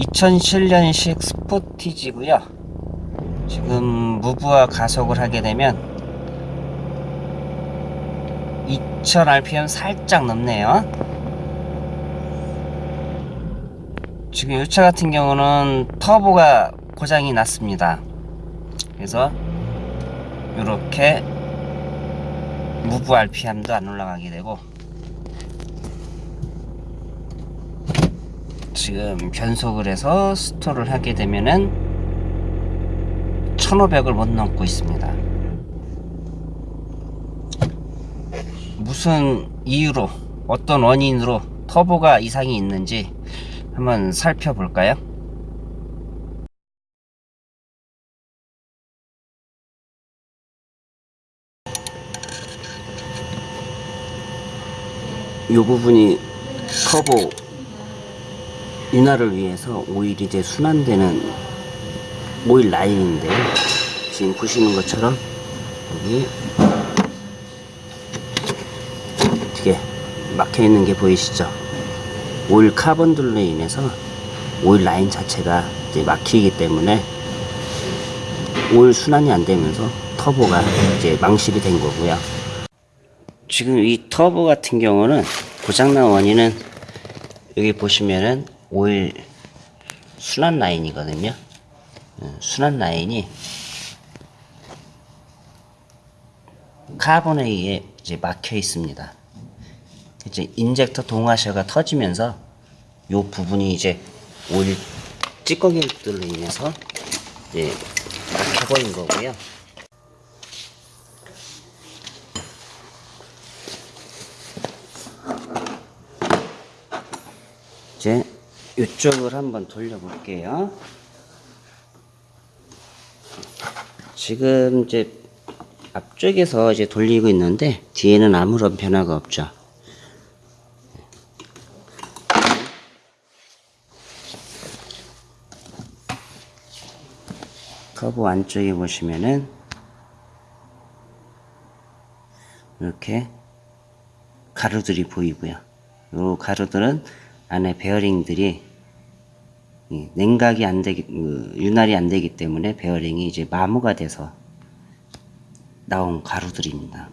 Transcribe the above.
2007년식 스포티지고요. 지금 무브와 가속을 하게 되면 2000rpm 살짝 넘네요. 지금 이 차 같은 경우는 터보가 고장이 났습니다. 그래서 이렇게 무브 RPM도 안 올라가게 되고 지금 변속을 해서 스토를 하게 되면은 1500을 못 넘고 있습니다 무슨 이유로 어떤 원인으로 터보가 이상이 있는지 한번 살펴볼까요? 이 부분이 터보 윤활을 위해서 오일이 이제 순환되는 오일 라인인데요. 지금 보시는 것처럼 여기 어떻게 막혀 있는 게 보이시죠? 오일 카본들로 인해서 오일 라인 자체가 이제 막히기 때문에 오일 순환이 안 되면서 터보가 이제 망실이 된 거고요. 지금 이 터보 같은 경우는 고장난 원인은 여기 보시면은 오일 순환 라인이거든요. 어, 순환 라인이 카본에 의해 이제 막혀 있습니다. 이제 인젝터 동와셔가 터지면서 요 부분이 이제 오일 찌꺼기들로 인해서 이제 막혀버린 거고요. 이제 이쪽을 한번 돌려볼게요. 지금 이제 앞쪽에서 이제 돌리고 있는데 뒤에는 아무런 변화가 없죠. 터보 안쪽에 보시면은 이렇게 가루들이 보이고요. 이 가루들은 안에 베어링들이 이 냉각이 안 되기, 그 윤활이 안 되기 때문에 베어링이 이제 마모가 돼서 나온 가루들입니다.